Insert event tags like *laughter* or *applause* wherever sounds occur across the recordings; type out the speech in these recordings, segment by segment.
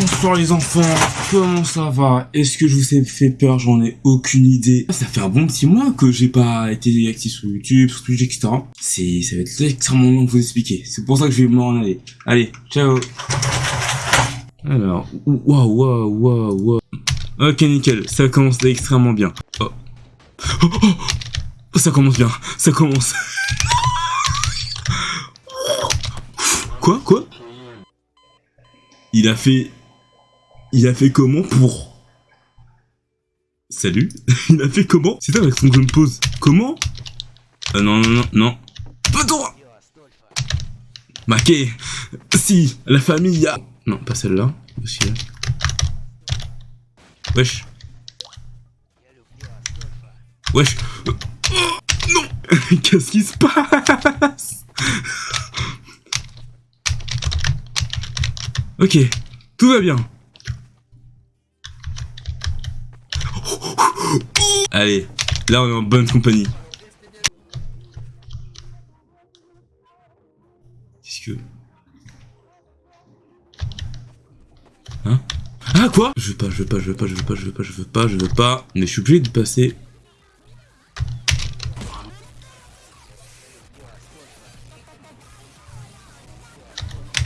Bonsoir les enfants, comment ça va? Est-ce que je vous ai fait peur? J'en ai aucune idée. Ça fait un bon petit mois que j'ai pas été actif sur YouTube, sur Twitch, etc. C'est, ça va être extrêmement long de vous expliquer. C'est pour ça que je vais m'en aller. Allez, ciao Alors, waouh, waouh, waouh, waouh. Ok, nickel, ça commence extrêmement bien. Oh. Oh, oh, oh. Ça commence bien, ça commence. *laughs* Quoi? Quoi? Il a fait... Il a fait comment pour... Salut *laughs* Il a fait comment C'est avec son jeune pose. Comment Ah non, non, non, non. Pas Maquet Si, la famille a... Non, pas celle-là. Aussi là. Wesh. Wesh. Oh, non *laughs* Qu'est-ce qui se passe Ok, tout va bien. Allez, là on est en bonne compagnie. Qu'est-ce que... Hein Ah quoi? Je veux pas, je veux pas, je veux pas, je veux pas, je veux pas, je veux pas, je veux pas. Mais je suis obligé de passer...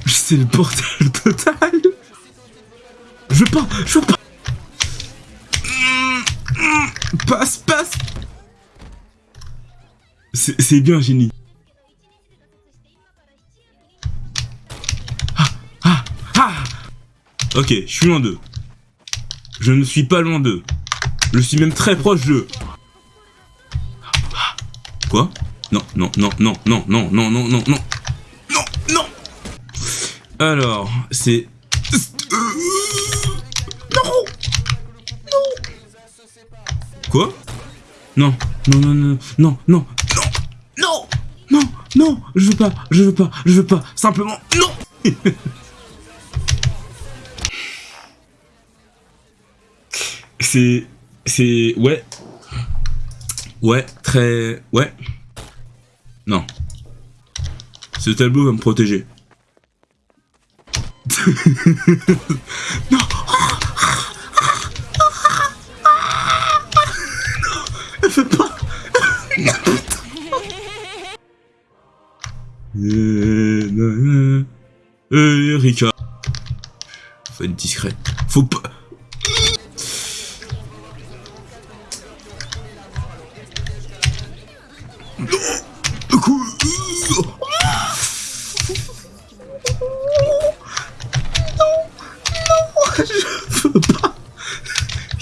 C'est le bordel total Je veux pas Je veux pas Passe, passe C'est bien, génie. Ah, ah, ah Ok, je suis loin d'eux. Je ne suis pas loin d'eux. Je suis même très proche d'eux. Quoi? Non, non, non, non, non, non, non, non, non, non. Non, non Alors, c'est... Quoi? Non, non, non, non, non, non, non, non, non, non, je veux pas, je veux pas, je veux pas, simplement, non. *laughs* C'est, c'est, ouais, ouais, très, ouais, non. Ce tableau va me protéger. *laughs* non Rika. Faut être discret. Faut pas...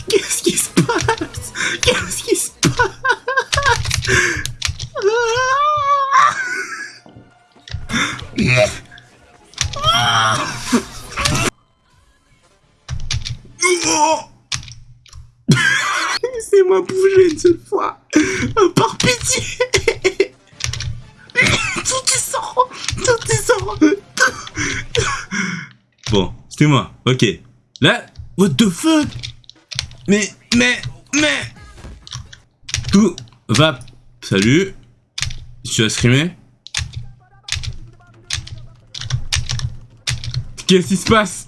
Qu'est-ce qui se passe? Qu'est-ce qui se c'était moi. Ok. Là, what the fuck? Mais, mais, mais... Tout va... Salut. Tu as screamé Qu'est-ce qui se passe?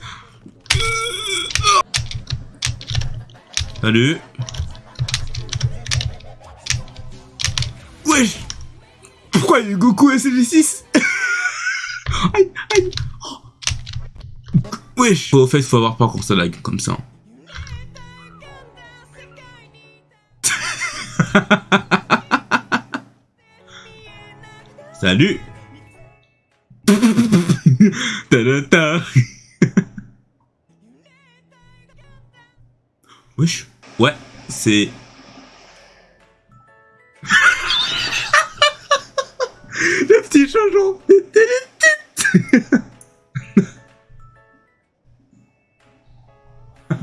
Salut. Wesh Pourquoi il y a eu Goku SG6 *laughs* Aïe, aïe Wesh Au fait, faut avoir quand ça lag comme ça. *laughs* Salut ta -ta -ta. Wesh Ouais, c'est... *laughs* Le petit changeant *laughs* *laughs*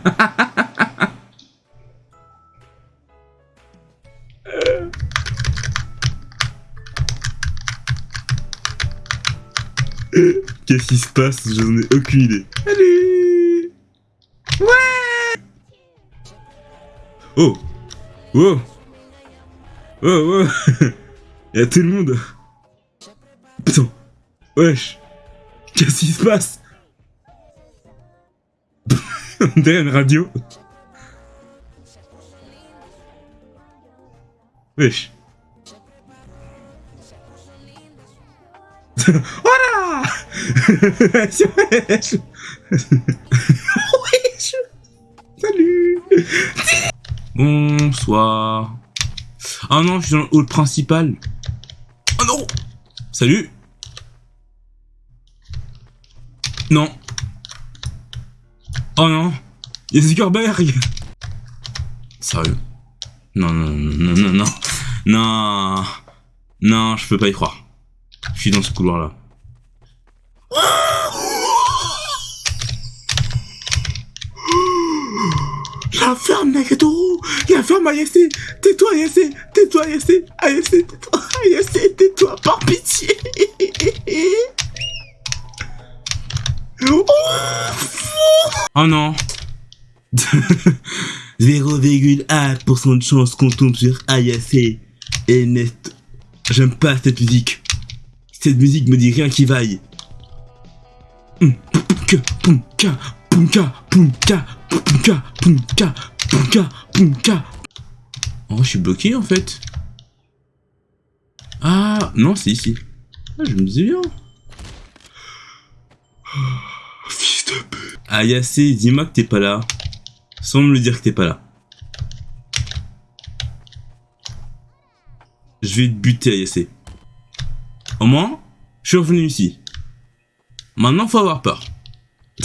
Qu'est-ce qui se passe? J'en ai aucune idée. Salut! Ouais! Oh! Oh! Oh oh! *laughs* Y'a tout le monde! Putain! Wesh! Qu'est-ce qui se passe? On dirait une radio. Wesh. voilà Wesh. Wesh. Salut Bonsoir. Ah non, je suis dans le hall principal. Oh non Salut Non. Oh non Il y a Zuckerberg. Sérieux. Non, non, non, non, non, non. Non, je peux pas y croire. Je suis dans ce couloir-là. La ferme Nagato La ferme Ayacé Tais-toi Ayacé Tais-toi Ayacé Ayacé tais-toi. Ayacé tais-toi par pitié Oh non *laughs* 0,1% de chance qu'on tombe sur Ayacé et Nest. J'aime pas cette musique. Cette musique me dit rien qui vaille. Punka. Oh, je suis bloqué en fait. Ah, non, c'est ici. Ah, je me disais bien. Pute. Ayacé, dis-moi que t'es pas là. Sans me le dire que t'es pas là. Je vais te buter, Ayacé. Au moins, je suis revenu ici. Maintenant, faut avoir peur. *laughs*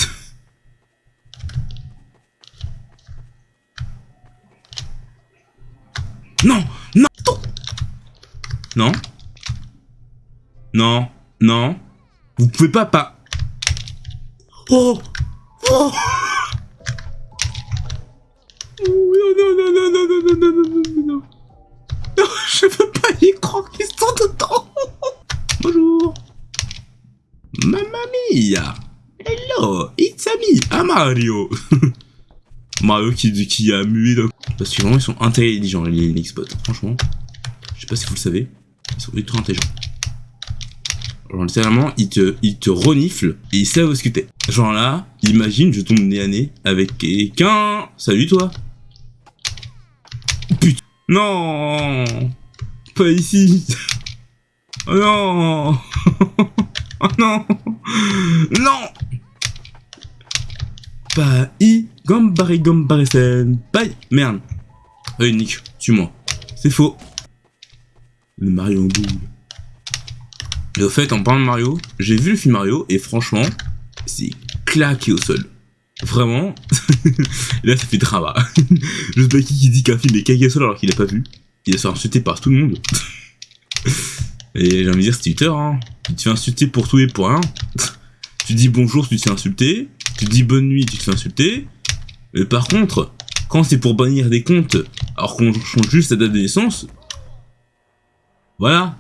non Non Non Non Non Vous pouvez pas pas... Oh Oh non, non, non, non, non, non, non, non, non, non, non. Non, je peux pas y croire qu'ils sont dedans. Bonjour. Mamma mia. Hello, it's me, ah Mario. Mario qui, qui a mué là. Parce que vraiment, ils sont intelligents, les Nixbot. Franchement, je sais pas si vous le savez, ils sont ultra intelligents. Genre, littéralement, ils te, ils te reniflent et ils savent où ce que t'es. Genre là, imagine, je tombe nez à nez avec quelqu'un. Salut toi. Putain. Non Pas ici Oh non *laughs* Oh non Non Pas i Gambari Gambarisen Bye Merde Allez Nick, tue-moi. C'est faux. Le Mario en. Et au fait, en parlant de Mario, j'ai vu le film Mario et franchement, c'est claqué au sol. Vraiment. *laughs* là, ça fait drama. Je sais pas qui dit qu'un film est claqué au sol alors qu'il a pas vu. Il se insulter par tout le monde. *laughs* et j'ai envie de dire, c'est Twitter, hein. Tu te fais insulter pour tout et pour rien. *laughs* tu dis bonjour, tu te fais insulter. Tu dis bonne nuit, tu te fais insulter. Mais par contre, quand c'est pour bannir des comptes alors qu'on change juste la date de naissance, voilà.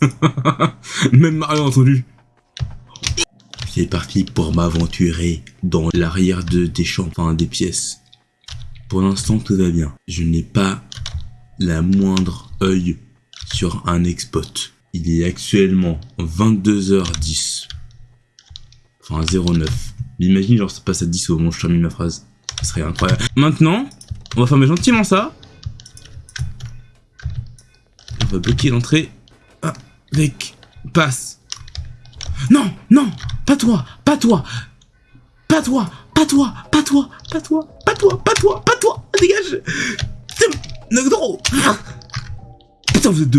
*laughs* Même Mario a entendu. C'est parti pour m'aventurer dans l'arrière de des champs, enfin des pièces. Pour l'instant, tout va bien. Je n'ai pas la moindre œil sur un expot. Il est actuellement 22h10. Enfin 09. Imagine genre ça passe à 10 au moment où je termine ma phrase. Ce serait incroyable. Maintenant, on va fermer gentiment ça. On va bloquer l'entrée avec passe. Non, non, pas toi, pas toi, pas toi, pas toi, pas toi, pas toi, pas toi, pas toi, pas toi, dégage. C'est... Putain, vous êtes deux.